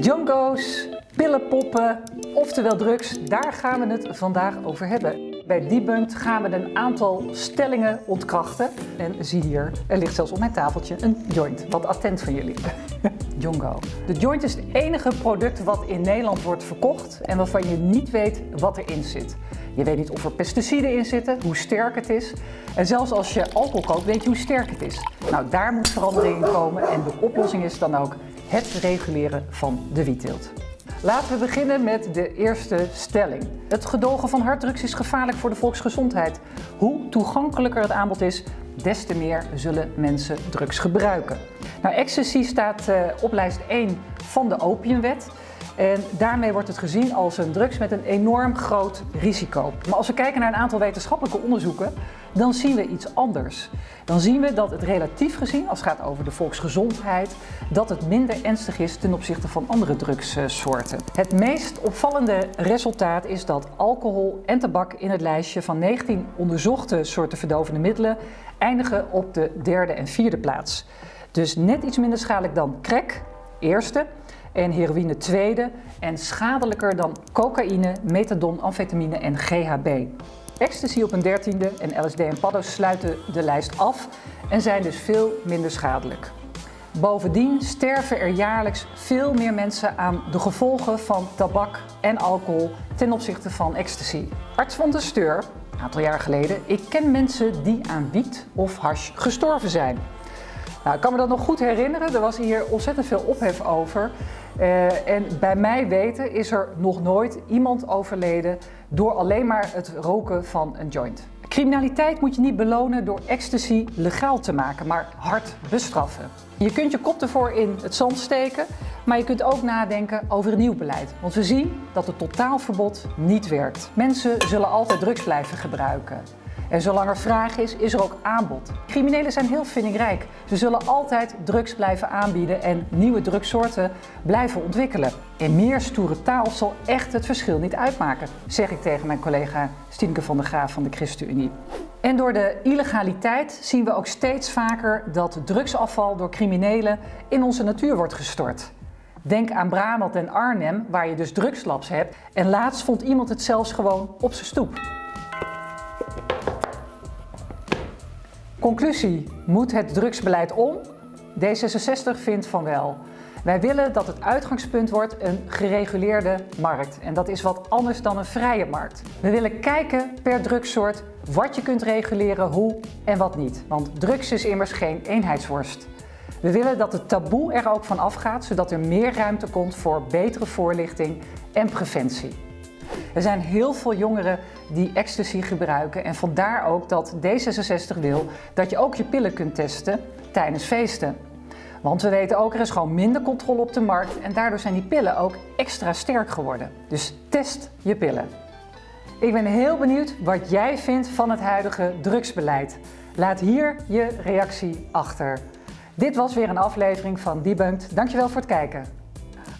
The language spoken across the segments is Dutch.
Jongo's, pillenpoppen, oftewel drugs, daar gaan we het vandaag over hebben. Bij Debunked gaan we een aantal stellingen ontkrachten. En zie hier, er ligt zelfs op mijn tafeltje een joint. Wat attent van jullie. Jongo. De joint is het enige product wat in Nederland wordt verkocht en waarvan je niet weet wat erin zit. Je weet niet of er pesticiden in zitten, hoe sterk het is. En zelfs als je alcohol koopt, weet je hoe sterk het is. Nou, daar moet verandering in komen en de oplossing is dan ook het reguleren van de wietteelt. Laten we beginnen met de eerste stelling. Het gedogen van harddrugs is gevaarlijk voor de volksgezondheid. Hoe toegankelijker het aanbod is, des te meer zullen mensen drugs gebruiken. Nou, ecstasy staat uh, op lijst 1 van de opiumwet. En daarmee wordt het gezien als een drugs met een enorm groot risico. Maar als we kijken naar een aantal wetenschappelijke onderzoeken, dan zien we iets anders. Dan zien we dat het relatief gezien, als het gaat over de volksgezondheid, dat het minder ernstig is ten opzichte van andere drugssoorten. Het meest opvallende resultaat is dat alcohol en tabak in het lijstje van 19 onderzochte soorten verdovende middelen eindigen op de derde en vierde plaats. Dus net iets minder schadelijk dan crack, eerste, en heroïne tweede en schadelijker dan cocaïne, methadon, amfetamine en GHB. Ecstasy op een dertiende en LSD en paddo's sluiten de lijst af en zijn dus veel minder schadelijk. Bovendien sterven er jaarlijks veel meer mensen aan de gevolgen van tabak en alcohol ten opzichte van ecstasy. Arts van der Steur, een aantal jaar geleden, ik ken mensen die aan wiet of hash gestorven zijn. Nou, ik kan me dat nog goed herinneren, er was hier ontzettend veel ophef over. Uh, en bij mij weten is er nog nooit iemand overleden door alleen maar het roken van een joint. Criminaliteit moet je niet belonen door ecstasy legaal te maken, maar hard bestraffen. Je kunt je kop ervoor in het zand steken, maar je kunt ook nadenken over een nieuw beleid. Want we zien dat het totaalverbod niet werkt. Mensen zullen altijd drugs blijven gebruiken. En zolang er vraag is, is er ook aanbod. Criminelen zijn heel vindingrijk. Ze zullen altijd drugs blijven aanbieden en nieuwe drugssoorten blijven ontwikkelen. En meer stoere taal zal echt het verschil niet uitmaken, zeg ik tegen mijn collega Stienke van der Graaf van de ChristenUnie. En door de illegaliteit zien we ook steeds vaker dat drugsafval door criminelen in onze natuur wordt gestort. Denk aan Brabant en Arnhem, waar je dus drugslabs hebt. En laatst vond iemand het zelfs gewoon op zijn stoep. Conclusie, moet het drugsbeleid om? D66 vindt van wel. Wij willen dat het uitgangspunt wordt een gereguleerde markt. En dat is wat anders dan een vrije markt. We willen kijken per drugssoort wat je kunt reguleren, hoe en wat niet. Want drugs is immers geen eenheidsworst. We willen dat het taboe er ook van afgaat, zodat er meer ruimte komt voor betere voorlichting en preventie. Er zijn heel veel jongeren die ecstasy gebruiken en vandaar ook dat D66 wil dat je ook je pillen kunt testen tijdens feesten. Want we weten ook, er is gewoon minder controle op de markt en daardoor zijn die pillen ook extra sterk geworden. Dus test je pillen. Ik ben heel benieuwd wat jij vindt van het huidige drugsbeleid. Laat hier je reactie achter. Dit was weer een aflevering van Debunked. Dankjewel voor het kijken.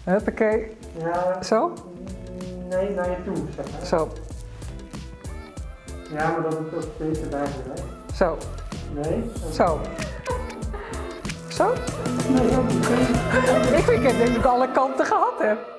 Huppakee. Ja. Zo? Nee, naar je toe, zeg maar. Zo. Ja, maar dat is ook beter bij hè? Zo. Nee? Zo. Zo? Nee. Ik vind dat ik alle kanten gehad heb.